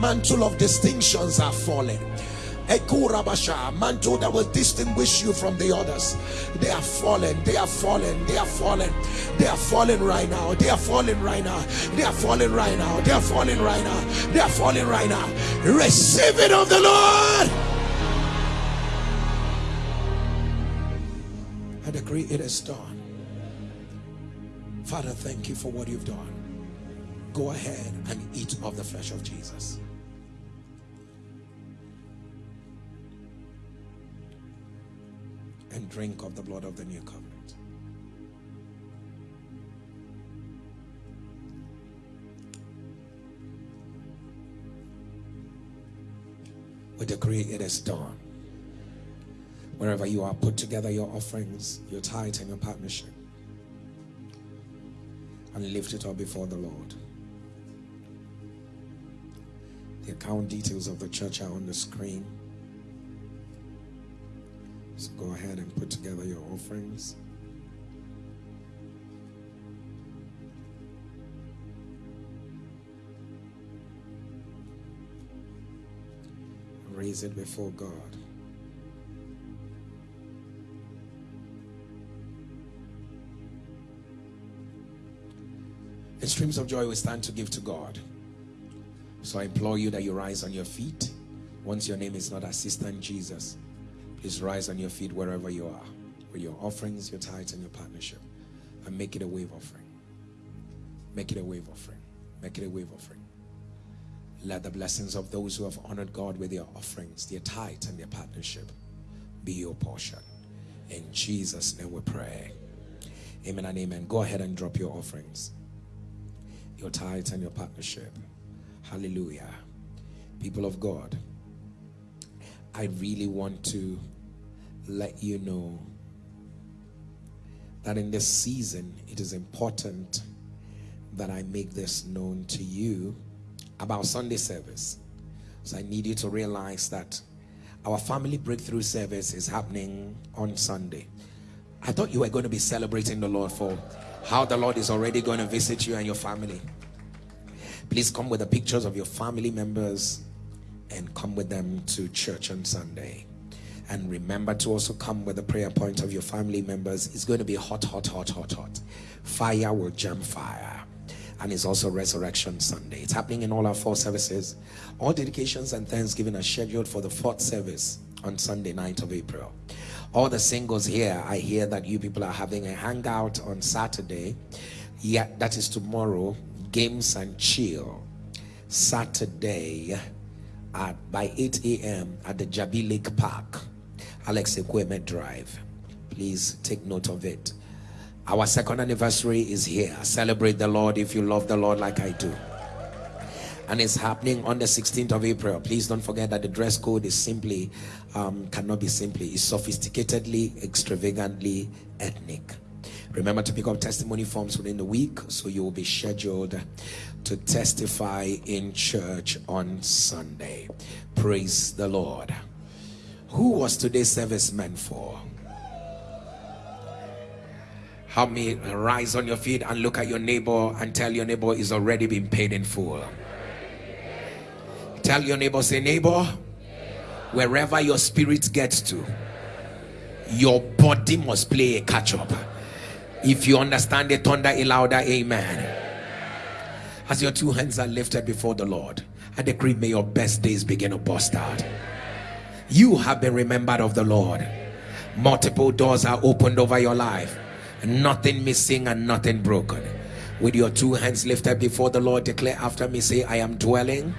Mantle of distinctions are falling mantle that will distinguish you from the others. They are fallen, they are fallen, they are fallen, they are falling right now, they are falling right now, they are falling right now, they are falling right now, they are falling right now. Receive it of the Lord. I decree it is done. Father, thank you for what you've done. Go ahead and eat of the flesh of Jesus. And drink of the blood of the new covenant. We decree it is done. Wherever you are, put together your offerings, your tithe, and your partnership, and lift it up before the Lord. The account details of the church are on the screen. So go ahead and put together your offerings. Raise it before God. In streams of joy, we stand to give to God. So I implore you that you rise on your feet once your name is not Assistant Jesus please rise on your feet wherever you are with your offerings, your tithes, and your partnership. And make it a wave offering. Make it a wave offering. Make it a wave offering. Let the blessings of those who have honored God with their offerings, their tithe, and their partnership be your portion. In Jesus' name we pray. Amen and amen. Go ahead and drop your offerings your tithes and your partnership. Hallelujah. People of God, I really want to let you know that in this season, it is important that I make this known to you about Sunday service. So I need you to realize that our family breakthrough service is happening on Sunday. I thought you were going to be celebrating the Lord for how the Lord is already going to visit you and your family. Please come with the pictures of your family members and come with them to church on Sunday. And remember to also come with the prayer point of your family members. It's going to be hot, hot, hot, hot, hot. Fire will jump fire. And it's also Resurrection Sunday. It's happening in all our four services. All dedications and thanksgiving are scheduled for the fourth service on Sunday, 9th of April all the singles here i hear that you people are having a hangout on saturday yeah that is tomorrow games and chill saturday at by 8 a.m at the jabi lake park alex ekwueme drive please take note of it our second anniversary is here celebrate the lord if you love the lord like i do and it's happening on the 16th of April. Please don't forget that the dress code is simply, um, cannot be simply, it's sophisticatedly, extravagantly ethnic. Remember to pick up testimony forms within the week so you will be scheduled to testify in church on Sunday. Praise the Lord. Who was today's service meant for? Help me rise on your feet and look at your neighbor and tell your neighbor is already been paid in full. Tell your neighbor, say, neighbor, wherever your spirit gets to, your body must play a catch up. If you understand it, thunder a louder amen. As your two hands are lifted before the Lord, I decree, may your best days begin to burst out. You have been remembered of the Lord. Multiple doors are opened over your life. Nothing missing and nothing broken. With your two hands lifted before the Lord, declare after me, say, I am dwelling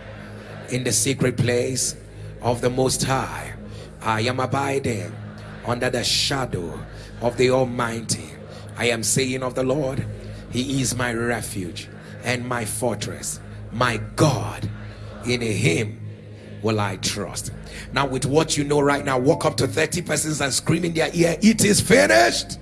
in the secret place of the Most High. I am abiding under the shadow of the Almighty. I am saying of the Lord, He is my refuge and my fortress, my God. In Him will I trust. Now, with what you know right now, walk up to 30 persons and scream in their ear, It is finished.